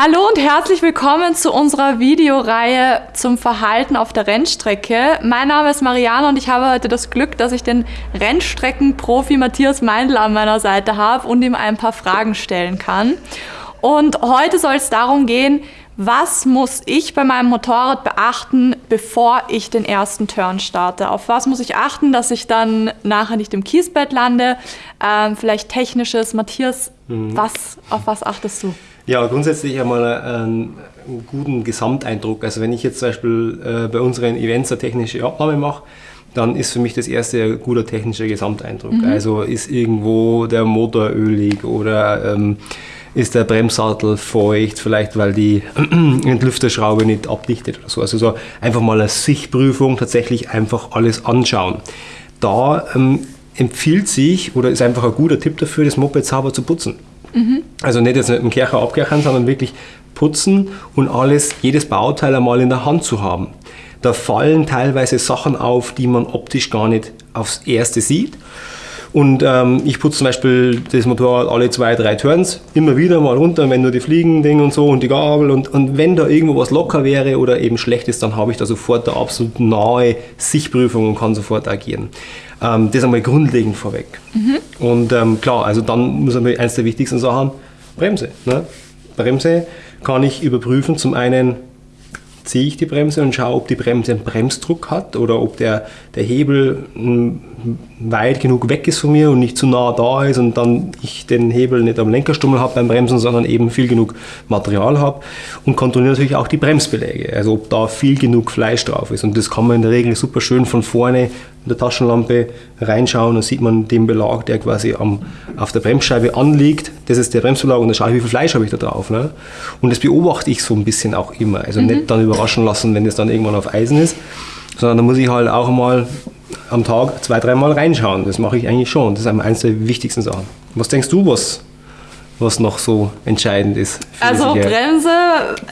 Hallo und herzlich willkommen zu unserer Videoreihe zum Verhalten auf der Rennstrecke. Mein Name ist Mariana und ich habe heute das Glück, dass ich den Rennstreckenprofi Matthias Meindl an meiner Seite habe und ihm ein paar Fragen stellen kann. Und heute soll es darum gehen, was muss ich bei meinem Motorrad beachten, bevor ich den ersten Turn starte? Auf was muss ich achten, dass ich dann nachher nicht im Kiesbett lande? Ähm, vielleicht technisches. Matthias, mhm. was, auf was achtest du? Ja, grundsätzlich einmal einen, einen guten Gesamteindruck. Also wenn ich jetzt zum Beispiel äh, bei unseren Events eine technische Abnahme mache, dann ist für mich das erste ein guter technischer Gesamteindruck. Mhm. Also ist irgendwo der Motor ölig oder ähm, ist der Bremssattel feucht, vielleicht weil die Entlüfterschraube nicht abdichtet oder so. Also so einfach mal eine Sichtprüfung, tatsächlich einfach alles anschauen. Da ähm, empfiehlt sich oder ist einfach ein guter Tipp dafür, das Moped sauber zu putzen. Also nicht jetzt mit dem Kercher abkerchern, sondern wirklich putzen und alles, jedes Bauteil einmal in der Hand zu haben. Da fallen teilweise Sachen auf, die man optisch gar nicht aufs Erste sieht. Und ähm, ich putze zum Beispiel das Motorrad alle zwei, drei Turns, immer wieder mal runter, wenn nur die Fliegen und so und die Gabel. Und, und wenn da irgendwo was locker wäre oder eben schlecht ist, dann habe ich da sofort eine absolut nahe Sichtprüfung und kann sofort agieren. Ähm, das einmal grundlegend vorweg. Mhm. Und ähm, klar, also dann muss man eines der wichtigsten Sachen, Bremse. Ne? Bremse kann ich überprüfen, zum einen ziehe ich die Bremse und schaue, ob die Bremse einen Bremsdruck hat oder ob der, der Hebel hm, weit genug weg ist von mir und nicht zu nah da ist und dann ich den Hebel nicht am Lenkerstummel habe beim Bremsen, sondern eben viel genug Material habe und kontrolliere natürlich auch die Bremsbeläge, also ob da viel genug Fleisch drauf ist und das kann man in der Regel super schön von vorne in der Taschenlampe reinschauen und sieht man den Belag, der quasi am, auf der Bremsscheibe anliegt. Das ist der Bremsbelag und da schaue ich, wie viel Fleisch habe ich da drauf. Ne? Und das beobachte ich so ein bisschen auch immer. Also mhm. nicht dann überraschen lassen, wenn es dann irgendwann auf Eisen ist, sondern da muss ich halt auch mal am Tag zwei, dreimal reinschauen. Das mache ich eigentlich schon. Das ist eines der wichtigsten Sachen. Was denkst du, was was noch so entscheidend ist. Also Bremse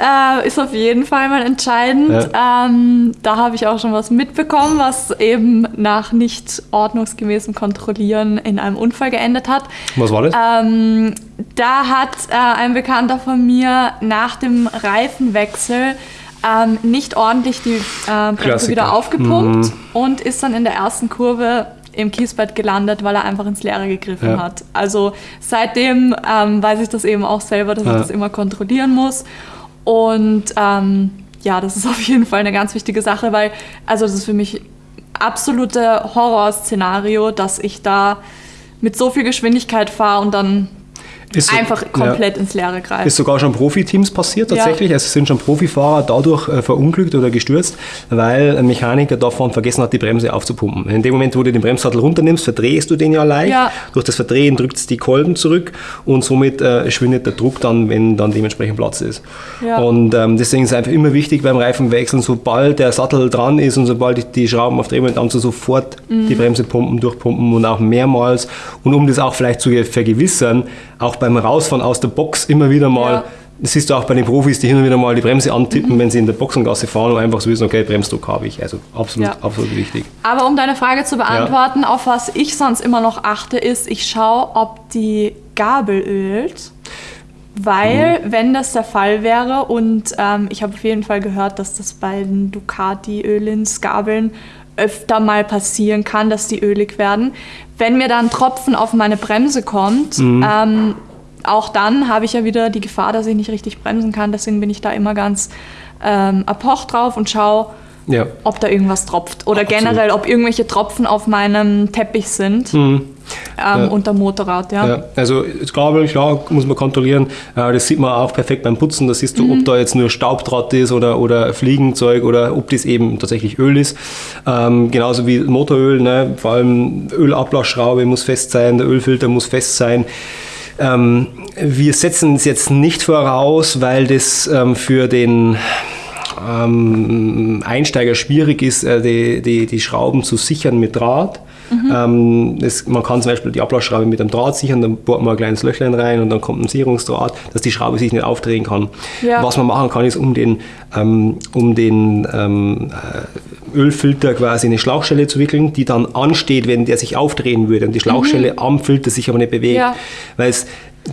äh, ist auf jeden Fall mal entscheidend. Ja. Ähm, da habe ich auch schon was mitbekommen, was eben nach nicht ordnungsgemäßem Kontrollieren in einem Unfall geendet hat. Was war das? Ähm, da hat äh, ein Bekannter von mir nach dem Reifenwechsel ähm, nicht ordentlich die äh, Bremse wieder aufgepumpt mhm. und ist dann in der ersten Kurve im Kiesbett gelandet, weil er einfach ins Leere gegriffen ja. hat. Also seitdem ähm, weiß ich das eben auch selber, dass ja. ich das immer kontrollieren muss. Und ähm, ja, das ist auf jeden Fall eine ganz wichtige Sache, weil also das ist für mich absolute Horrorszenario, dass ich da mit so viel Geschwindigkeit fahre und dann ist einfach so, komplett ja, ins Leere greifen. Ist sogar schon Profiteams passiert tatsächlich. Ja. Also sind schon Profifahrer dadurch äh, verunglückt oder gestürzt, weil ein Mechaniker davon vergessen hat, die Bremse aufzupumpen. In dem Moment, wo du den Bremssattel runternimmst, verdrehst du den ja leicht. Ja. Durch das Verdrehen drückt es die Kolben zurück und somit äh, schwindet der Druck dann, wenn dann dementsprechend Platz ist. Und ähm, deswegen ist es einfach immer wichtig beim Reifenwechseln, sobald der Sattel dran ist und sobald die, die Schrauben auf Drehmoment an, so sofort mhm. die Bremse pumpen, durchpumpen und auch mehrmals. Und um das auch vielleicht zu vergewissern, auch beim Rausfahren aus der Box immer wieder mal, ja. das siehst du auch bei den Profis, die hin und wieder mal die Bremse antippen, mhm. wenn sie in der Boxengasse fahren und einfach so wissen, okay, Bremsdruck habe ich. Also absolut, ja. absolut wichtig. Aber um deine Frage zu beantworten, ja. auf was ich sonst immer noch achte, ist, ich schaue, ob die Gabel ölt. Weil, mhm. wenn das der Fall wäre, und ähm, ich habe auf jeden Fall gehört, dass das bei den Ducati-Ölins-Gabeln öfter mal passieren kann, dass die ölig werden. Wenn mir dann Tropfen auf meine Bremse kommt, mhm. ähm, auch dann habe ich ja wieder die Gefahr, dass ich nicht richtig bremsen kann. Deswegen bin ich da immer ganz ähm, apoch drauf und schaue, ja. ob da irgendwas tropft. Oder Absolut. generell, ob irgendwelche Tropfen auf meinem Teppich sind. Mhm. Ähm, ja. unter Motorrad, ja. ja. Also das Gabel, klar, muss man kontrollieren. Äh, das sieht man auch perfekt beim Putzen. Da siehst du, mhm. ob da jetzt nur Staubdraht ist oder, oder Fliegenzeug oder ob das eben tatsächlich Öl ist. Ähm, genauso wie Motoröl, ne? vor allem Ölablassschraube muss fest sein, der Ölfilter muss fest sein. Ähm, wir setzen es jetzt nicht voraus, weil das ähm, für den ähm, Einsteiger schwierig ist, äh, die, die, die Schrauben zu sichern mit Draht. Mhm. Ähm, das, man kann zum Beispiel die Ablassschraube mit einem Draht sichern, dann bohrt man ein kleines Löchlein rein und dann kommt ein Sicherungsdraht, dass die Schraube sich nicht aufdrehen kann. Ja. Was man machen kann, ist um den, ähm, um den ähm, äh, Ölfilter quasi eine Schlauchstelle zu wickeln, die dann ansteht, wenn der sich aufdrehen würde und die Schlauchstelle mhm. am Filter sich aber nicht bewegt. Ja. Weil es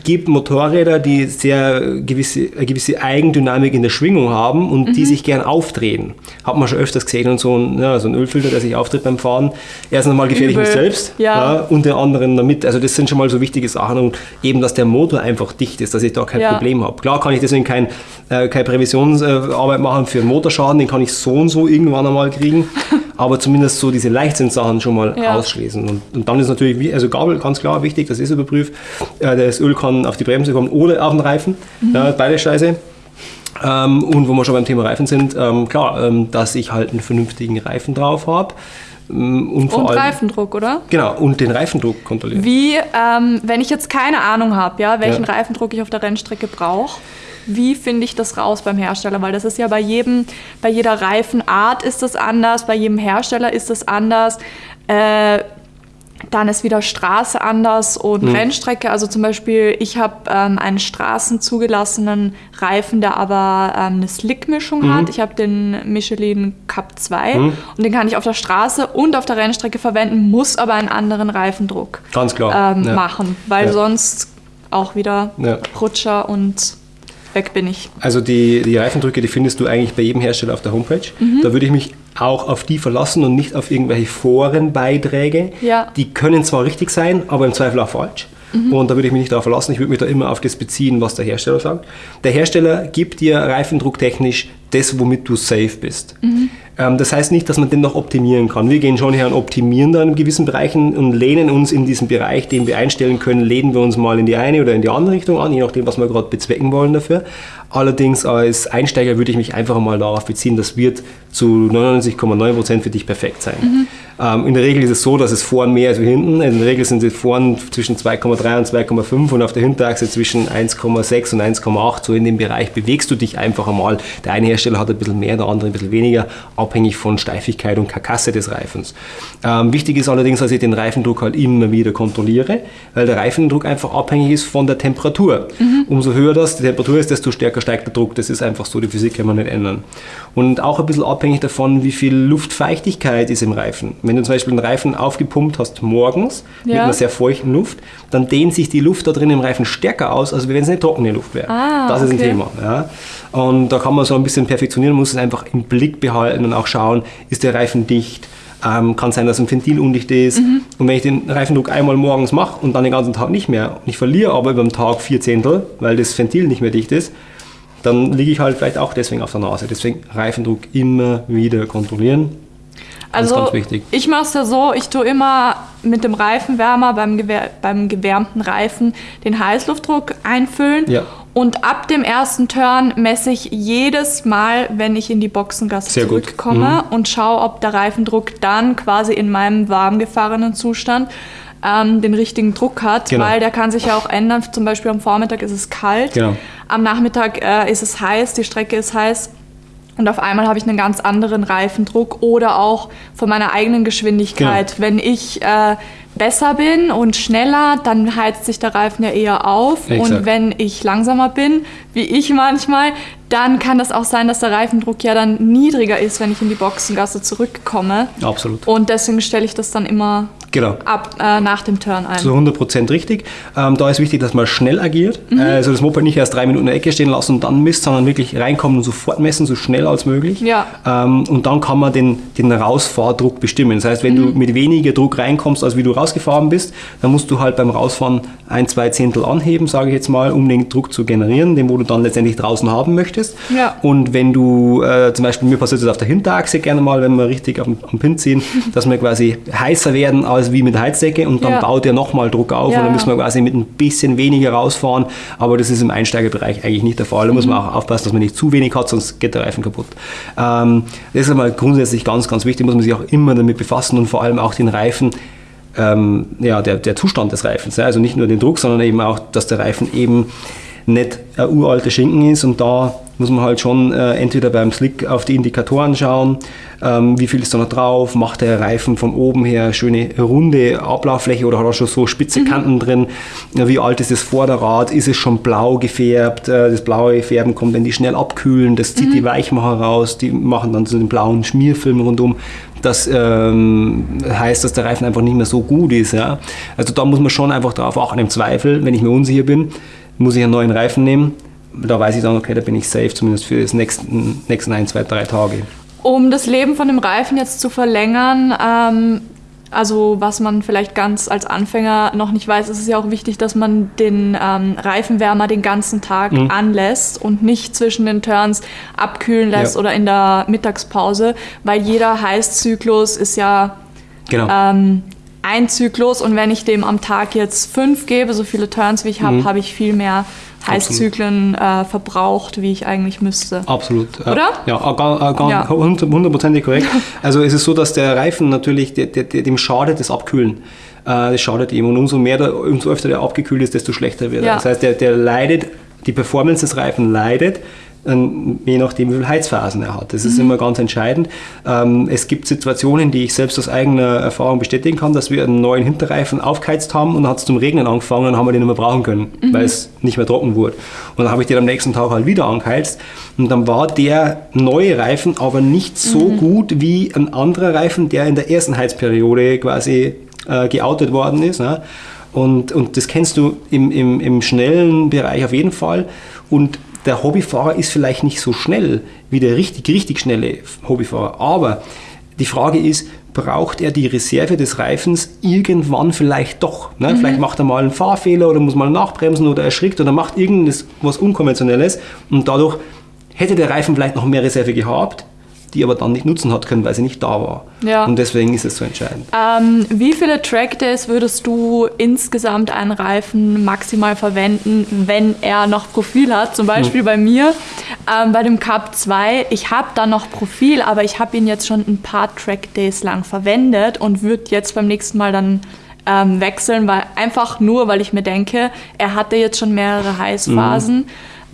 gibt Motorräder, die sehr gewisse, eine gewisse Eigendynamik in der Schwingung haben und mhm. die sich gern aufdrehen. Hat man schon öfters gesehen und so ein, ja, so ein Ölfilter, der sich auftritt beim Fahren. Erstens einmal gefährlich mit selbst ja. ja. und den anderen damit. Also das sind schon mal so wichtige Sachen und eben, dass der Motor einfach dicht ist, dass ich da kein ja. Problem habe. Klar kann ich deswegen kein, äh, keine Prävisionsarbeit machen für einen Motorschaden, den kann ich so und so irgendwann einmal kriegen. aber zumindest so diese Leichtsinnssachen schon mal ja. ausschließen. Und, und, dann ist natürlich, also Gabel ganz klar wichtig, das ist überprüft. Äh, das Öl kann auf die Bremse kommen oder auf den Reifen. Mhm. Ja, beide Scheiße. Ähm, und wo wir schon beim Thema Reifen sind, ähm, klar, ähm, dass ich halt einen vernünftigen Reifen drauf habe. Ähm, und, und allem, Reifendruck, oder? Genau, und den Reifendruck kontrollieren. Wie, ähm, wenn ich jetzt keine Ahnung habe, ja, welchen ja. Reifendruck ich auf der Rennstrecke brauche, wie finde ich das raus beim Hersteller? Weil das ist ja bei jedem, bei jeder Reifenart ist das anders, bei jedem Hersteller ist das anders. Äh, dann ist wieder Straße anders und mhm. Rennstrecke. Also zum Beispiel, ich habe ähm, einen straßenzugelassenen Reifen, der aber ähm, eine Slick-Mischung mhm. hat. Ich habe den Michelin Cup 2 mhm. und den kann ich auf der Straße und auf der Rennstrecke verwenden, muss aber einen anderen Reifendruck Ganz klar. Ähm, ja. machen, weil ja. sonst auch wieder ja. Rutscher und weg bin ich. Also die, die Reifendrücke, die findest du eigentlich bei jedem Hersteller auf der Homepage. Mhm. Da würde ich mich auch auf die verlassen und nicht auf irgendwelche Forenbeiträge. Ja. Die können zwar richtig sein, aber im Zweifel auch falsch. Mhm. Und da würde ich mich nicht darauf verlassen. Ich würde mich da immer auf das beziehen, was der Hersteller sagt. Der Hersteller gibt dir reifendrucktechnisch das, womit du safe bist. Mhm. Ähm, das heißt nicht, dass man den noch optimieren kann. Wir gehen schon her und optimieren da in gewissen Bereichen und lehnen uns in diesen Bereich, den wir einstellen können, lehnen wir uns mal in die eine oder in die andere Richtung an, je nachdem, was wir gerade bezwecken wollen dafür. Allerdings als Einsteiger würde ich mich einfach mal darauf beziehen, das wird zu 99,9% für dich perfekt sein. Mhm. Ähm, in der Regel ist es so, dass es vorn mehr als hinten. In der Regel sind sie vorn zwischen 2,3 und 2,5 und auf der Hinterachse zwischen 1,6 und 1,8. So in dem Bereich bewegst du dich einfach einmal. Der eine Hersteller hat ein bisschen mehr, der andere ein bisschen weniger, abhängig von Steifigkeit und Karkasse des Reifens. Ähm, wichtig ist allerdings, dass ich den Reifendruck halt immer wieder kontrolliere, weil der Reifendruck einfach abhängig ist von der Temperatur. Mhm. Umso höher das die Temperatur ist, desto stärker steigt der Druck. Das ist einfach so, die Physik kann man nicht ändern. Und auch ein bisschen abhängig davon, wie viel Luftfeuchtigkeit ist im Reifen. Wenn du zum Beispiel einen Reifen aufgepumpt hast morgens ja. mit einer sehr feuchten Luft, dann dehnt sich die Luft da drin im Reifen stärker aus, als wenn es eine trockene Luft wäre. Ah, das ist okay. ein Thema. Ja. Und da kann man so ein bisschen perfektionieren, muss es einfach im Blick behalten und auch schauen, ist der Reifen dicht, ähm, kann sein, dass ein Ventil undicht ist. Mhm. Und wenn ich den Reifendruck einmal morgens mache und dann den ganzen Tag nicht mehr, und ich verliere aber über den Tag vier Zehntel, weil das Ventil nicht mehr dicht ist, dann liege ich halt vielleicht auch deswegen auf der Nase. Deswegen Reifendruck immer wieder kontrollieren. Also ich mache es ja so, ich tue immer mit dem Reifenwärmer beim, gewär beim gewärmten Reifen den Heißluftdruck einfüllen. Ja. Und ab dem ersten Turn messe ich jedes Mal, wenn ich in die Boxengasse Sehr zurückkomme mhm. und schaue, ob der Reifendruck dann quasi in meinem warm gefahrenen Zustand ähm, den richtigen Druck hat, genau. weil der kann sich ja auch ändern. Zum Beispiel am Vormittag ist es kalt, genau. am Nachmittag äh, ist es heiß, die Strecke ist heiß. Und auf einmal habe ich einen ganz anderen Reifendruck oder auch von meiner eigenen Geschwindigkeit. Genau. Wenn ich äh, besser bin und schneller, dann heizt sich der Reifen ja eher auf. Exakt. Und wenn ich langsamer bin, wie ich manchmal, dann kann das auch sein, dass der Reifendruck ja dann niedriger ist, wenn ich in die Boxengasse zurückkomme. Absolut. Und deswegen stelle ich das dann immer Genau. Ab, äh, nach dem Turn ein. Zu 100% richtig. Ähm, da ist wichtig, dass man schnell agiert. Mhm. Also das Moped nicht erst drei Minuten in der Ecke stehen lassen und dann misst, sondern wirklich reinkommen und sofort messen, so schnell als möglich. Ja. Ähm, und dann kann man den, den Rausfahrdruck bestimmen. Das heißt, wenn mhm. du mit weniger Druck reinkommst, als wie du rausgefahren bist, dann musst du halt beim Rausfahren ein, zwei Zehntel anheben, sage ich jetzt mal, um den Druck zu generieren, den wo du dann letztendlich draußen haben möchtest. Ja. Und wenn du, äh, zum Beispiel, mir passiert das auf der Hinterachse gerne mal, wenn wir richtig am, am Pin ziehen, dass wir quasi heißer werden als wie mit Heizdecke und dann ja. baut er nochmal Druck auf ja. und dann müssen wir quasi mit ein bisschen weniger rausfahren, aber das ist im Einsteigerbereich eigentlich nicht der Fall. Da mhm. muss man auch aufpassen, dass man nicht zu wenig hat, sonst geht der Reifen kaputt. Ähm, das ist einmal grundsätzlich ganz, ganz wichtig, muss man sich auch immer damit befassen und vor allem auch den Reifen ähm, ja, der, der Zustand des Reifens. Also nicht nur den Druck, sondern eben auch, dass der Reifen eben nicht ein uralter Schinken ist und da muss man halt schon äh, entweder beim Slick auf die Indikatoren schauen, ähm, wie viel ist da noch drauf, macht der Reifen von oben her schöne runde Ablauffläche oder hat er schon so spitze mhm. Kanten drin, ja, wie alt ist das Vorderrad, ist es schon blau gefärbt, äh, das blaue Färben kommt, wenn die schnell abkühlen, das zieht mhm. die Weichmacher raus, die machen dann so den blauen Schmierfilm rundum. Das ähm, heißt, dass der Reifen einfach nicht mehr so gut ist. Ja? Also da muss man schon einfach drauf achten. Im Zweifel, wenn ich mir unsicher bin, muss ich einen neuen Reifen nehmen da weiß ich dann, okay, da bin ich safe, zumindest für die nächsten, nächsten ein, zwei, drei Tage. Um das Leben von dem Reifen jetzt zu verlängern, ähm, also was man vielleicht ganz als Anfänger noch nicht weiß, ist es ja auch wichtig, dass man den ähm, Reifenwärmer den ganzen Tag mhm. anlässt und nicht zwischen den Turns abkühlen lässt ja. oder in der Mittagspause, weil jeder Heißzyklus ist ja genau. ähm, ein Zyklus und wenn ich dem am Tag jetzt fünf gebe, so viele Turns wie ich habe, mhm. habe ich viel mehr Heißzyklen äh, verbraucht, wie ich eigentlich müsste. Absolut. Oder? Ja, hundertprozentig korrekt. Also es ist so, dass der Reifen natürlich, dem schadet das Abkühlen. Äh, das schadet ihm. Und umso mehr, der, umso öfter der abgekühlt ist, desto schlechter wird er. Ja. Das heißt, der, der leidet, die Performance des Reifen leidet, je nachdem, wie viele Heizphasen er hat. Das ist mhm. immer ganz entscheidend. Ähm, es gibt Situationen, die ich selbst aus eigener Erfahrung bestätigen kann, dass wir einen neuen Hinterreifen aufgeheizt haben und dann hat es zum Regnen angefangen und haben wir den nicht mehr brauchen können, mhm. weil es nicht mehr trocken wurde. Und dann habe ich den am nächsten Tag halt wieder angeheizt und dann war der neue Reifen aber nicht so mhm. gut wie ein anderer Reifen, der in der ersten Heizperiode quasi äh, geoutet worden ist. Ne? Und, und das kennst du im, im, im schnellen Bereich auf jeden Fall. Und der Hobbyfahrer ist vielleicht nicht so schnell wie der richtig, richtig schnelle Hobbyfahrer, aber die Frage ist, braucht er die Reserve des Reifens irgendwann vielleicht doch? Ne? Mhm. Vielleicht macht er mal einen Fahrfehler oder muss mal nachbremsen oder erschrickt oder macht irgendwas was Unkonventionelles und dadurch hätte der Reifen vielleicht noch mehr Reserve gehabt, die aber dann nicht nutzen hat können, weil sie nicht da war. Ja. Und deswegen ist es so entscheidend. Ähm, wie viele Trackdays würdest du insgesamt einen Reifen maximal verwenden, wenn er noch Profil hat? Zum Beispiel hm. bei mir, ähm, bei dem Cup 2, ich habe da noch Profil, aber ich habe ihn jetzt schon ein paar Trackdays lang verwendet und würde jetzt beim nächsten Mal dann ähm, wechseln, weil einfach nur, weil ich mir denke, er hatte jetzt schon mehrere Heißphasen. Mhm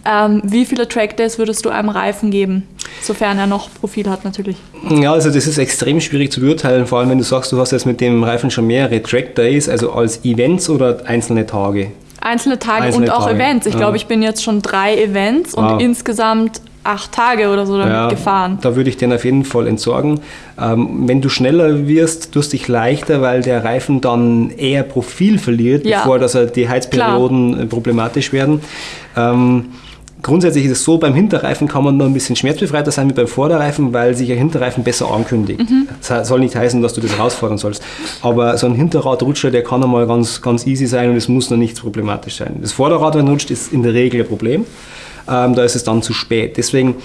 ähm, wie viele Trackdays würdest du einem Reifen geben, sofern er noch Profil hat natürlich? Ja, also das ist extrem schwierig zu beurteilen, vor allem wenn du sagst, du hast jetzt mit dem Reifen schon mehrere Trackdays, also als Events oder einzelne Tage? Einzelne Tage Einzelne und auch Tage. Events. Ich ja. glaube, ich bin jetzt schon drei Events und wow. insgesamt acht Tage oder so damit ja, gefahren. Da würde ich den auf jeden Fall entsorgen. Ähm, wenn du schneller wirst, tust dich leichter, weil der Reifen dann eher Profil verliert, ja. bevor dass er die Heizperioden Klar. problematisch werden. Ähm, Grundsätzlich ist es so, beim Hinterreifen kann man noch ein bisschen schmerzbefreiter sein wie beim Vorderreifen, weil sich ein Hinterreifen besser ankündigt. Mhm. Das soll nicht heißen, dass du das herausfordern sollst. Aber so ein Hinterradrutscher, der kann einmal ganz, ganz easy sein und es muss noch nichts problematisch sein. Das Vorderrad, wenn rutscht, ist in der Regel ein Problem. Ähm, da ist es dann zu spät. Deswegen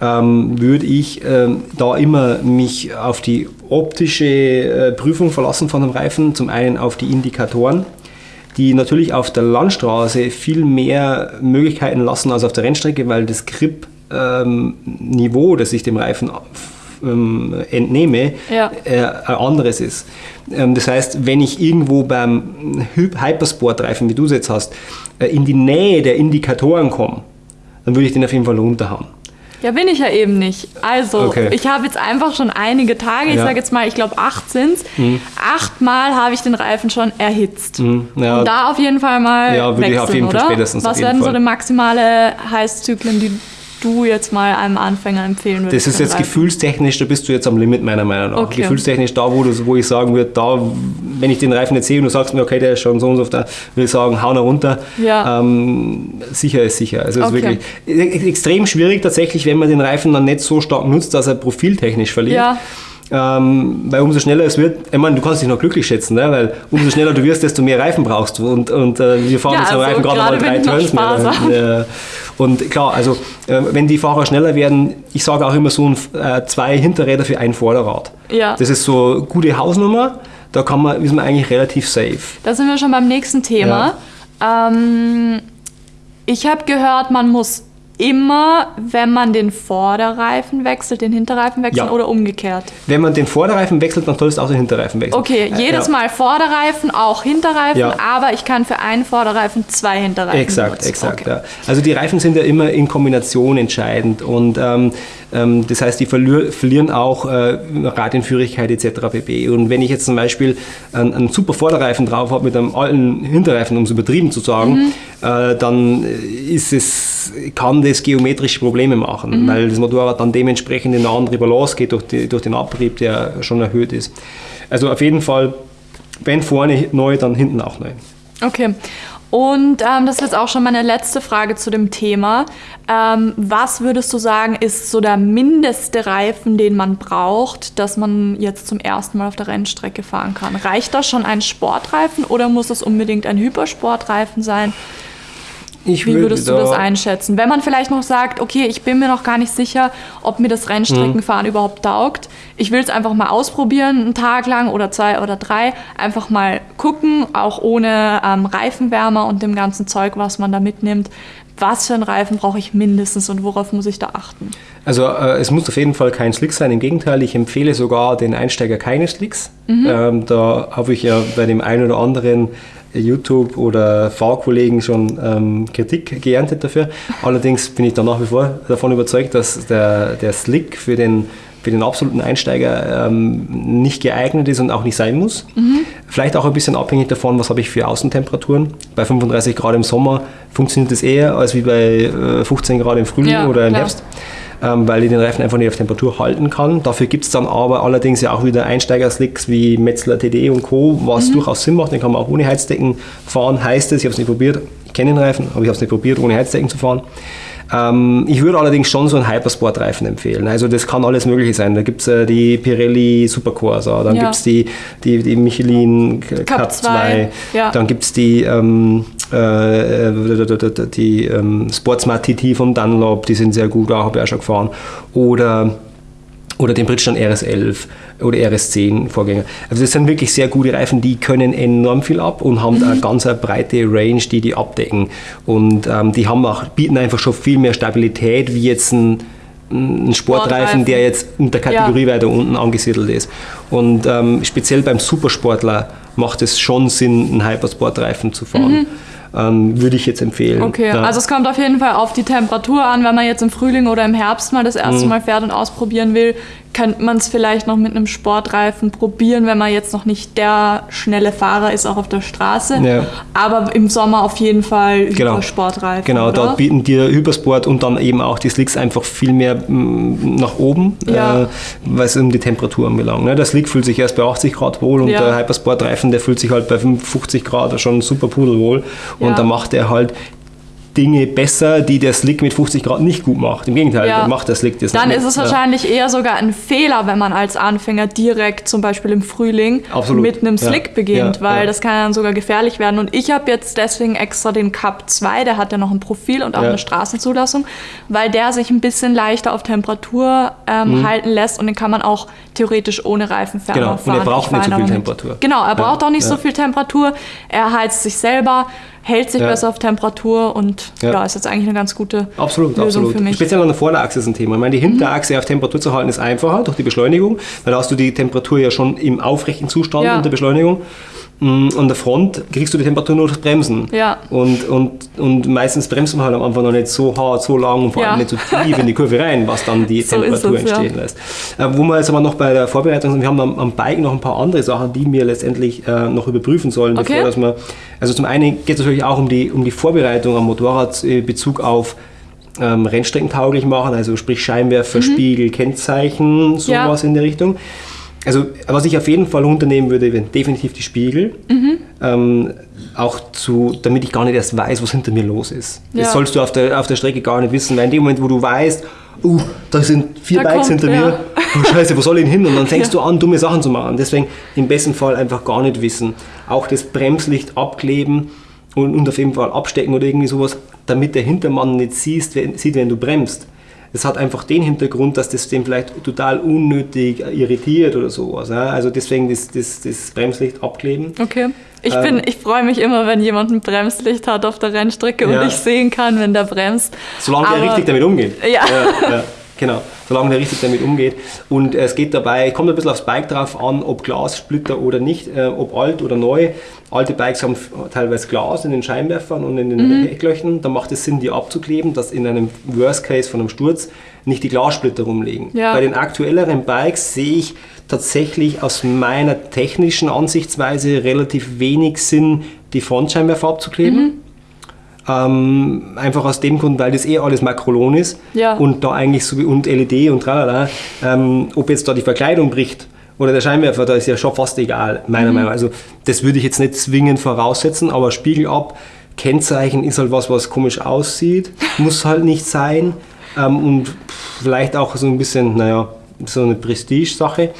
ähm, würde ich ähm, da immer mich auf die optische äh, Prüfung verlassen von dem Reifen. Zum einen auf die Indikatoren die natürlich auf der Landstraße viel mehr Möglichkeiten lassen als auf der Rennstrecke, weil das Grip-Niveau, ähm, das ich dem Reifen ähm, entnehme, ja. äh, ein anderes ist. Ähm, das heißt, wenn ich irgendwo beim Hypersport-Reifen, wie du es jetzt hast, äh, in die Nähe der Indikatoren komme, dann würde ich den auf jeden Fall runterhauen. Ja, bin ich ja eben nicht. Also, okay. ich habe jetzt einfach schon einige Tage, ich ja. sage jetzt mal, ich glaube acht sind es. Mhm. Achtmal habe ich den Reifen schon erhitzt. Mhm. Ja. Und da auf jeden Fall mal ja, wechseln, ich auf jeden Fall oder? spätestens Was werden Fall. so die maximale Heißzyklen, die du jetzt mal einem Anfänger empfehlen würdest? Das ist jetzt gefühlstechnisch, da bist du jetzt am Limit meiner Meinung nach. Okay. Gefühlstechnisch da, wo, du, wo ich sagen würde, da, wenn ich den Reifen jetzt sehe und du sagst mir, okay, der ist schon so und so, da will ich sagen, hau ihn runter. Ja. Ähm, sicher ist sicher. Also okay. ist wirklich e-, extrem schwierig tatsächlich, wenn man den Reifen dann nicht so stark nutzt, dass er profiltechnisch verliert. Ja. Ähm, weil umso schneller es wird, ich meine, du kannst dich noch glücklich schätzen, ne? weil umso schneller du wirst, desto mehr Reifen brauchst du. Und, und äh, wir fahren ja, jetzt also Reifen gerade mal drei Turns mehr. Und klar, also äh, wenn die Fahrer schneller werden, ich sage auch immer so ein, äh, zwei Hinterräder für ein Vorderrad. Ja. Das ist so gute Hausnummer. Da kann man, ist man eigentlich relativ safe. Da sind wir schon beim nächsten Thema. Ja. Ähm, ich habe gehört, man muss immer, wenn man den Vorderreifen wechselt, den Hinterreifen wechseln Ja. oder umgekehrt? Wenn man den Vorderreifen wechselt, dann solltest du auch den Hinterreifen wechseln. Okay, Äh, jedes ja. Mal Vorderreifen, auch Hinterreifen, Ja. aber ich kann für einen Vorderreifen zwei Hinterreifen Exakt, benutzen. exakt. Okay. Also die Reifen sind ja immer in Kombination entscheidend und ähm, ähm, das heißt, die verlier verlieren auch äh, Radienführigkeit etc. pp. Und wenn ich jetzt zum Beispiel einen, einen super Vorderreifen drauf habe mit einem alten Hinterreifen, um es übertrieben zu sagen, Mhm. äh, dann ist es, kann das geometrische Probleme machen, Mhm. weil das Motorrad dann dementsprechend in eine andere Balance geht durch, die, durch den Abrieb, der schon erhöht ist. Also auf jeden Fall, wenn vorne neu, dann hinten auch neu. Okay. Und ähm, das ist jetzt auch schon meine letzte Frage zu dem Thema. Ähm, was würdest du sagen, ist so der mindeste Reifen, den man braucht, dass man jetzt zum ersten Mal auf der Rennstrecke fahren kann? Reicht das schon ein Sportreifen oder muss es unbedingt ein Hypersportreifen sein? Ich Wie würde würdest du da- das einschätzen? Wenn man vielleicht noch sagt, okay, ich bin mir noch gar nicht sicher, ob mir das Rennstreckenfahren Mhm. überhaupt taugt. Ich will es einfach mal ausprobieren, einen Tag lang oder zwei oder drei. Einfach mal gucken, auch ohne ähm, Reifenwärmer und dem ganzen Zeug, was man da mitnimmt. Was für einen Reifen brauche ich mindestens und worauf muss ich da achten? Also äh, es muss auf jeden Fall kein Slick sein. Im Gegenteil, ich empfehle sogar den Einsteiger keine Slicks. Mhm. Ähm, da habe ich ja bei dem einen oder anderen YouTube- oder Fahrkollegen schon ähm, Kritik geerntet dafür. Allerdings bin ich da nach wie vor davon überzeugt, dass der, der Slick für den, für den absoluten Einsteiger ähm, nicht geeignet ist und auch nicht sein muss. Vielleicht auch ein bisschen abhängig davon, was habe ich für Außentemperaturen. Bei 35 Grad im Sommer funktioniert das eher als wie bei äh, 15 Grad im Frühling Ja, oder im klar. Herbst ähm, weil ich den Reifen einfach nicht auf Temperatur halten kann. Dafür gibt es dann aber allerdings ja auch wieder Einsteiger-Slicks wie Metzler TD und Co., was durchaus Sinn macht. Den kann man auch ohne Heizdecken fahren. Heißt es, ich habe es nicht probiert, ich kenne den Reifen, aber ich habe es nicht probiert, ohne Heizdecken zu fahren. Ähm, ich würde allerdings schon so einen Hypersport-Reifen empfehlen. Also das kann alles Mögliche sein. Da gibt es äh, die Pirelli Supercorsa, dann Ja. gibt es die, die, die Michelin Cup, Cup 2, 2, ja. dann gibt es die, ähm, äh, äh, die ähm, Sportsmart TT von Dunlop, die sind sehr gut, auch habe ich auch schon gefahren. Oder, oder den Bridgestone RS11 oder RS10 Vorgänger. Also das sind wirklich sehr gute Reifen, die können enorm viel ab und haben eine ganz eine breite Range, die die abdecken. Und ähm, die haben auch, bieten einfach schon viel mehr Stabilität wie jetzt ein ein Sportreifen, Sportreifen. der jetzt in der Kategorie weiter unten angesiedelt ist. Und ähm, speziell beim Supersportler macht es schon Sinn, einen Hypersportreifen zu fahren. Ähm, würde ich jetzt empfehlen. Okay, Ja. also es kommt auf jeden Fall auf die Temperatur an. Wenn man jetzt im Frühling oder im Herbst mal das erste Mhm. Mal fährt und ausprobieren will, könnte man es vielleicht noch mit einem Sportreifen probieren, wenn man jetzt noch nicht der schnelle Fahrer ist, auch auf der Straße. Ja. Aber im Sommer auf jeden Fall Genau. über Sportreifen. Genau, oder? dort bieten dir Hypersport und dann eben auch die Slicks einfach viel mehr mm, nach oben, Ja. äh, was um die Temperatur anbelangt. Ne? Der Slick fühlt sich erst bei 80 Grad wohl und Ja. der Hypersport-Reifen, der fühlt sich halt bei 50 Grad schon super pudelwohl und da macht er halt Dinge besser, die der Slick mit 50 Grad nicht gut macht. Im Gegenteil, Ja. macht der Slick das Dann ist es Ja. wahrscheinlich eher sogar ein Fehler, wenn man als Anfänger direkt zum Beispiel im Frühling Absolut. mit einem Ja. Slick beginnt, Ja, weil ja. das kann dann sogar gefährlich werden. Und ich habe jetzt deswegen extra den Cup 2, der hat ja noch ein Profil und auch eine Straßenzulassung, weil der sich ein bisschen leichter auf Temperatur ähm, halten lässt und den kann man auch theoretisch ohne Reifenfärber Mhm. Genau, und fahren. er braucht nicht so viel Temperatur. Genau, er braucht auch nicht so viel Temperatur. Er heizt sich selber, hält sich Ja. besser auf Temperatur und ja. Ja. ist jetzt eigentlich eine ganz gute Absolut, Lösung absolut. für mich. Speziell an der Vorderachse ist ein Thema. Ich meine, die Hinterachse auf Temperatur zu halten ist einfacher durch die Beschleunigung, weil da hast du die Temperatur ja schon im aufrechten Zustand Ja. unter Beschleunigung. Mm, An der Front kriegst du die Temperatur nur durch Bremsen. Ja. Und, und, und meistens bremst man halt am Anfang noch nicht so hart, so lang und vor allem Ja. nicht so tief in die Kurve rein, was dann die So Temperatur es, ja. entstehen lässt. Äh, wo wir jetzt aber noch bei der Vorbereitung sind, wir haben am, am Bike noch ein paar andere Sachen, die wir letztendlich äh, noch überprüfen sollen, Okay. bevor dass wir, also zum einen geht es natürlich auch um die, um die Vorbereitung am Motorrad in Bezug auf ähm, Rennstreckentauglich machen, also sprich Scheinwerfer, Spiegel, Kennzeichen, Mhm. Ja. sowas in der Richtung. Also was ich auf jeden Fall unternehmen würde, wären definitiv die Spiegel. Mhm. Ähm, auch zu, damit ich gar nicht erst weiß, was hinter mir los ist. Ja. Das sollst du auf der, auf der Strecke gar nicht wissen, weil in dem Moment, wo du weißt, uh, da sind vier Da Bikes kommt- hinter ja. mir, oh scheiße, wo soll ich hin? Und dann fängst Ja. du an, dumme Sachen zu machen. Deswegen im besten Fall einfach gar nicht wissen. Auch das Bremslicht abkleben und, und auf jeden Fall abstecken oder irgendwie sowas, damit der Hintermann nicht siehst, wenn, sieht, wenn du bremst. Es hat einfach den Hintergrund, dass das den vielleicht total unnötig irritiert oder sowas. Ja? Also deswegen das, das, das Bremslicht abkleben. Okay. Ich, ähm, ich freue mich immer, wenn jemand ein Bremslicht hat auf der Rennstrecke ja. und ich sehen kann, wenn der bremst. Solange Aber, er richtig damit umgeht. Ja, ja genau. Solange der richtig damit umgeht. Und es geht dabei, kommt ein bisschen aufs Bike drauf an, ob Glassplitter oder nicht, äh, ob alt oder neu. Alte Bikes haben teilweise Glas in den Scheinwerfern und in den mhm. Hecklöchern. Da macht es Sinn, die abzukleben, dass in einem Worst Case von einem Sturz nicht die Glassplitter rumliegen. Ja. Bei den aktuelleren Bikes sehe ich tatsächlich aus meiner technischen Ansichtsweise relativ wenig Sinn, die Frontscheinwerfer abzukleben. Mhm. Ähm, einfach aus dem Grund, weil das eh alles Makrolon ist ja. und da eigentlich so und LED und tralala, ähm, ob jetzt da die Verkleidung bricht oder der Scheinwerfer, da ist ja schon fast egal, meiner mhm. Meinung nach. Also das würde ich jetzt nicht zwingend voraussetzen, aber Spiegel ab, Kennzeichen ist halt was, was komisch aussieht, muss halt nicht sein ähm, und vielleicht auch so ein bisschen, naja, so eine Prestige-Sache.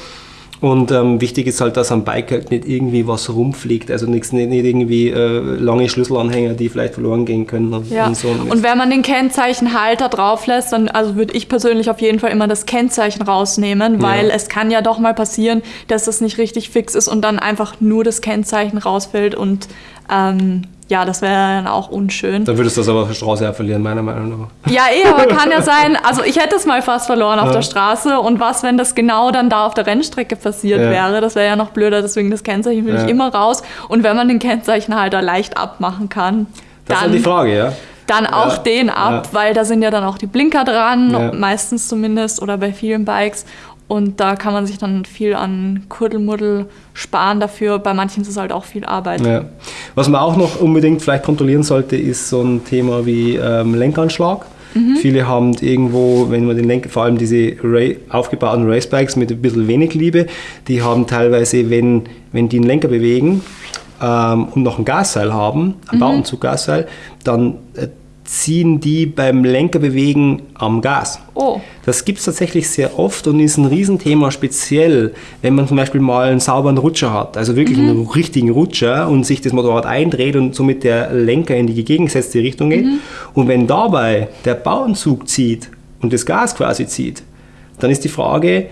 Und ähm, wichtig ist halt, dass am Bike halt nicht irgendwie was rumfliegt, also nichts, nicht, nicht irgendwie äh, lange Schlüsselanhänger, die vielleicht verloren gehen können. Und, ja. und, so. und wenn man den Kennzeichenhalter drauf lässt, dann also würde ich persönlich auf jeden Fall immer das Kennzeichen rausnehmen, weil ja. es kann ja doch mal passieren, dass das nicht richtig fix ist und dann einfach nur das Kennzeichen rausfällt und ähm, ja, das wäre dann auch unschön. Dann würdest du das aber auf der Straße ja verlieren, meiner Meinung nach. Ja, eh, aber kann ja sein, also ich hätte es mal fast verloren auf ja. der Straße und was, wenn das genau dann da auf der Rennstrecke passiert ja. wäre? Das wäre ja noch blöder, deswegen das Kennzeichen will ja. ich immer raus. Und wenn man den Kennzeichenhalter leicht abmachen kann, das dann... ist die Frage, ja dann auch den ab, weil da sind ja dann auch die Blinker dran, meistens zumindest oder bei vielen Bikes. Und da kann man sich dann viel an Kuddelmuddel sparen dafür. Bei manchen ist es halt auch viel Arbeit. Ja. Was man auch noch unbedingt vielleicht kontrollieren sollte, ist so ein Thema wie ähm, Lenkanschlag. Mhm. Viele haben irgendwo, wenn man den Lenker, vor allem diese Ray, aufgebauten Racebikes mit ein bisschen wenig Liebe, die haben teilweise, wenn, wenn die einen Lenker bewegen ähm, und noch ein Gasseil haben, ein mhm. Bauenzuggasseil, dann äh, ziehen die beim Lenkerbewegen am Gas. Oh. Das gibt es tatsächlich sehr oft und ist ein Riesenthema, speziell wenn man zum Beispiel mal einen sauberen Rutscher hat, also wirklich mhm. einen richtigen Rutscher und sich das Motorrad eindreht und somit der Lenker in die gegengesetzte Richtung geht. Mhm. Und wenn dabei der Bauenzug zieht und das Gas quasi zieht, dann ist die Frage,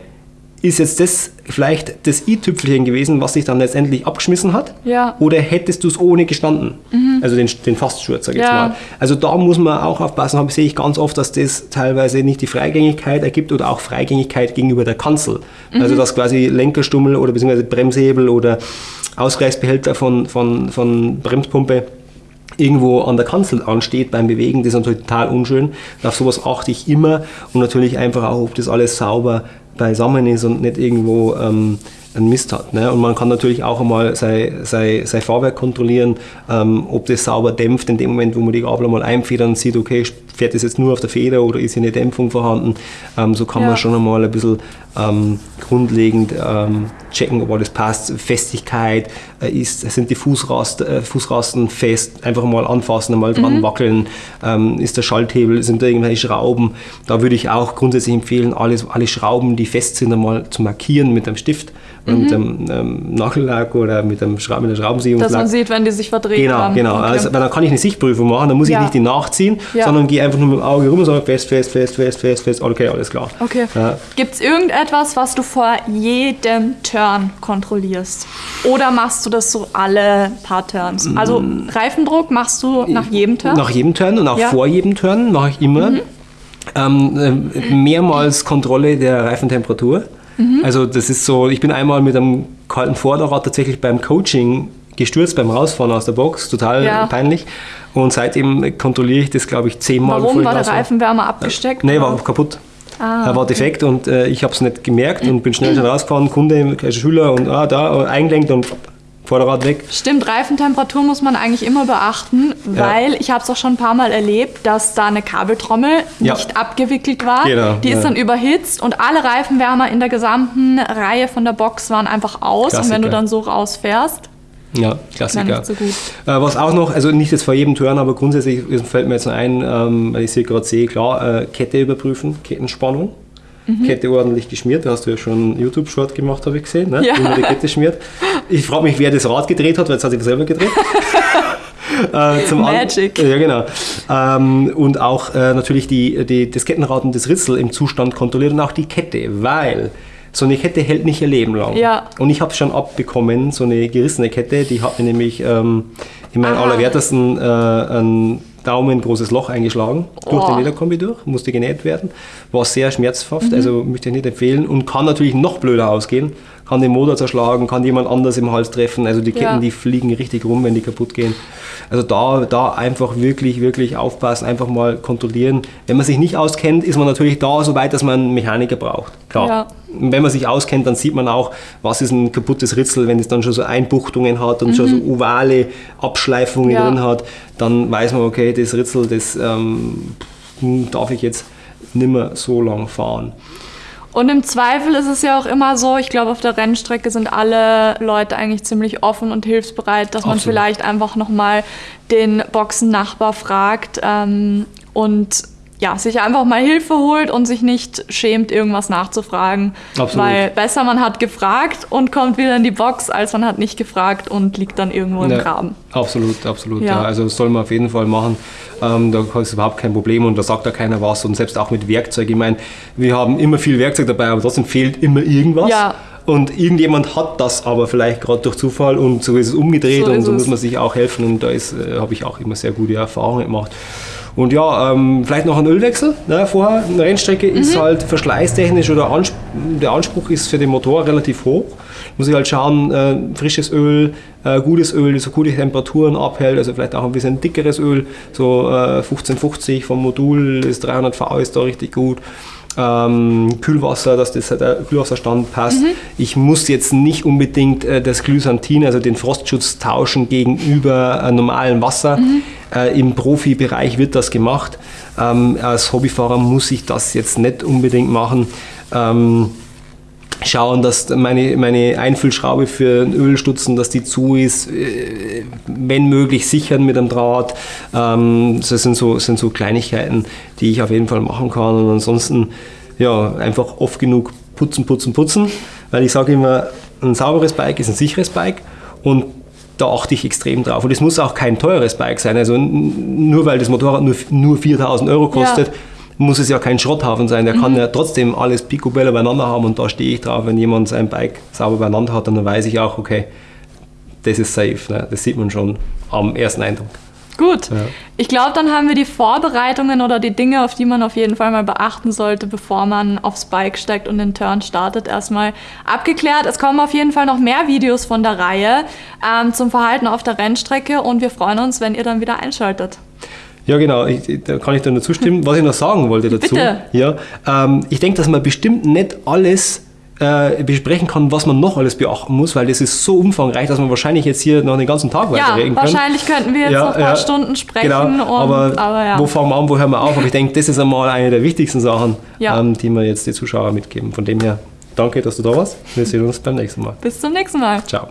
ist jetzt das vielleicht das i-Tüpfelchen gewesen, was sich dann letztendlich abgeschmissen hat? Ja. Oder hättest du es ohne gestanden? Mhm. Also den, den Faststurz, sag ich ja. jetzt mal. Also da muss man auch aufpassen, habe sehe ich ganz oft, dass das teilweise nicht die Freigängigkeit ergibt oder auch Freigängigkeit gegenüber der Kanzel. Mhm. Also dass quasi Lenkerstummel oder beziehungsweise Bremshebel oder Ausgleichsbehälter von, von, von Bremspumpe irgendwo an der Kanzel ansteht beim Bewegen, das ist natürlich total unschön. Auf sowas achte ich immer und natürlich einfach auch, ob das alles sauber beisammen ist und nicht irgendwo ähm, einen Mist hat. Ne? Und man kann natürlich auch einmal sein, sein, sein Fahrwerk kontrollieren, ähm, ob das sauber dämpft in dem Moment, wo man die Gabel mal einfedern und sieht, okay, fährt das jetzt nur auf der Feder oder ist hier eine Dämpfung vorhanden. Ähm, so kann ja. man schon einmal ein bisschen ähm, grundlegend ähm, checken, ob alles passt. Festigkeit, äh, ist, sind die Fußrast, äh, Fußrasten fest, einfach mal anfassen, einmal dran mhm. wackeln, ähm, ist der Schalthebel, sind da irgendwelche Schrauben. Da würde ich auch grundsätzlich empfehlen, alles, alle Schrauben, die fest sind, einmal zu markieren mit einem Stift mhm. mit einem ähm, Nagellack oder mit, einem Schra mit einer Schraubensehungslack. Dass man sieht, wenn die sich verdreht genau, haben. Genau, okay. also, weil dann kann ich eine Sichtprüfung machen, dann muss ja. ich nicht die nachziehen, ja. sondern gehe einfach nur mit dem Auge rum und sage fest, fest, fest, fest, fest, fest, okay, alles klar. Okay. Ja. Gibt es irgendetwas, was du vor jedem Turn kontrollierst? Oder machst du das so alle paar Turns? Also mm. Reifendruck machst du nach jedem Turn? Nach jedem Turn und auch vor jedem Turn mache ich immer. Mhm. Ähm, äh, mehrmals Kontrolle der Reifentemperatur. Mhm. Also das ist so, ich bin einmal mit einem kalten Vorderrad tatsächlich beim Coaching gestürzt beim Rausfahren aus der Box, total ja. peinlich. Und seitdem kontrolliere ich das, glaube ich, zehnmal. Warum war der Reifenwärmer abgesteckt? Nee, war kaputt. Ah, er war defekt und äh, ich habe es nicht gemerkt und bin schnell schon rausgefahren, Kunde, Schüler und ah, da eingelenkt und Vorderrad weg. Stimmt, Reifentemperatur muss man eigentlich immer beachten, weil ja. ich habe es auch schon ein paar Mal erlebt, dass da eine Kabeltrommel ja. nicht abgewickelt war. Genau, die ist ja. dann überhitzt und alle Reifenwärmer in der gesamten Reihe von der Box waren einfach aus. Klassiker. Und wenn du dann so rausfährst, ja, Klassiker. So äh, was auch noch, also nicht jetzt vor jedem Turn, aber grundsätzlich fällt mir jetzt ein, ähm, weil ich sie gerade sehe, klar, äh, Kette überprüfen, Kettenspannung mhm. Kette ordentlich geschmiert. Da hast du ja schon einen YouTube-Short gemacht, habe ich gesehen, ne? ja. wie man die Kette schmiert. Ich frage mich, wer das Rad gedreht hat, weil es hat sich selber gedreht. äh, zum Magic. An ja, genau. Ähm, und auch äh, natürlich die, die, das Kettenrad und das Ritzel im Zustand kontrolliert und auch die Kette, weil so eine Kette hält nicht ihr Leben lang. Ja. Und ich habe es schon abbekommen, so eine gerissene Kette, die hat mir nämlich ähm, in meinem allerwertesten äh, ein daumengroßes Loch eingeschlagen, oh. durch den Lederkombi durch, musste genäht werden, war sehr schmerzhaft, mhm. also möchte ich nicht empfehlen und kann natürlich noch blöder ausgehen, kann den Motor zerschlagen, kann jemand anders im Hals treffen, also die Ketten, ja. die fliegen richtig rum, wenn die kaputt gehen. Also da, da einfach wirklich, wirklich aufpassen, einfach mal kontrollieren. Wenn man sich nicht auskennt, ist man natürlich da so weit, dass man einen Mechaniker braucht. Klar. Ja. Wenn man sich auskennt, dann sieht man auch, was ist ein kaputtes Ritzel, wenn es dann schon so Einbuchtungen hat und mhm. schon so mhm. ovale Abschleifungen ja. drin hat, dann weiß man, okay, das Ritzel, das ähm, darf ich jetzt nicht mehr so lang fahren. Und im Zweifel ist es ja auch immer so, ich glaube, auf der Rennstrecke sind alle Leute eigentlich ziemlich offen und hilfsbereit, dass Absolut. man vielleicht einfach nochmal den Boxennachbar fragt ähm, und ja, sich einfach mal Hilfe holt und sich nicht schämt, irgendwas nachzufragen. Absolut. Weil besser man hat gefragt und kommt wieder in die Box, als man hat nicht gefragt und liegt dann irgendwo im ja, Graben. Absolut, absolut. Ja. ja. Also das soll man auf jeden Fall machen. Ähm, da ist überhaupt kein Problem und da sagt da keiner was. Und selbst auch mit Werkzeug. Ich meine, wir haben immer viel Werkzeug dabei, aber trotzdem fehlt immer irgendwas. Ja. Und irgendjemand hat das aber vielleicht gerade durch Zufall und so ist es umgedreht so und so muss man sich auch helfen. Und da äh, habe ich auch immer sehr gute Erfahrungen gemacht. Und ja, ähm, vielleicht noch ein Ölwechsel ne, vorher. Eine Rennstrecke mhm. ist halt verschleißtechnisch oder Ansp der Anspruch ist für den Motor relativ hoch. Muss ich halt schauen, äh, frisches Öl, äh, gutes Öl, das so gute Temperaturen abhält, also vielleicht auch ein bisschen dickeres Öl, so äh, 1550 vom Modul, das 300V ist da richtig gut ähm, Kühlwasser, dass das, der Kühlwasserstand passt. Mhm. Ich muss jetzt nicht unbedingt äh, das Glysantin, also den Frostschutz tauschen gegenüber äh, normalem Wasser. Mhm. Äh, Im Profibereich wird das gemacht. Ähm, als Hobbyfahrer muss ich das jetzt nicht unbedingt machen. Ähm, schauen, dass meine, meine Einfüllschraube für den Ölstutzen, dass die zu ist, äh, wenn möglich sichern mit einem Draht. Ähm, das sind so, sind so Kleinigkeiten, die ich auf jeden Fall machen kann. Und ansonsten ja, einfach oft genug putzen, putzen, putzen, weil ich sage immer, ein sauberes Bike ist ein sicheres Bike und da achte ich extrem drauf. Und es muss auch kein teures Bike sein. Also nur weil das Motorrad nur, nur 4000 Euro kostet, ja muss es ja kein Schrotthafen sein. Der mhm. kann ja trotzdem alles picobello beieinander haben und da stehe ich drauf. Wenn jemand sein Bike sauber beieinander hat, dann weiß ich auch, okay, das ist safe. Ne? Das sieht man schon am ersten Eindruck. Gut. Ja. Ich glaube, dann haben wir die Vorbereitungen oder die Dinge, auf die man auf jeden Fall mal beachten sollte, bevor man aufs Bike steigt und den Turn startet, erstmal abgeklärt. Es kommen auf jeden Fall noch mehr Videos von der Reihe ähm, zum Verhalten auf der Rennstrecke und wir freuen uns, wenn ihr dann wieder einschaltet. Ja, genau, ich, da kann ich dir nur zustimmen. Was ich noch sagen wollte dazu, Bitte. Ja, ähm, ich denke, dass man bestimmt nicht alles äh, besprechen kann, was man noch alles beachten muss, weil das ist so umfangreich, dass man wahrscheinlich jetzt hier noch den ganzen Tag weiter reden kann. wahrscheinlich könnten wir jetzt ja, noch ein paar ja, Stunden sprechen. Genau, und, aber, aber ja. wo fangen wir an, wo hören wir auf? Aber ich denke, das ist einmal eine der wichtigsten Sachen, ähm, die wir jetzt den Zuschauern mitgeben. Von dem her, danke, dass du da warst. Wir sehen uns beim nächsten Mal. Bis zum nächsten Mal. Ciao.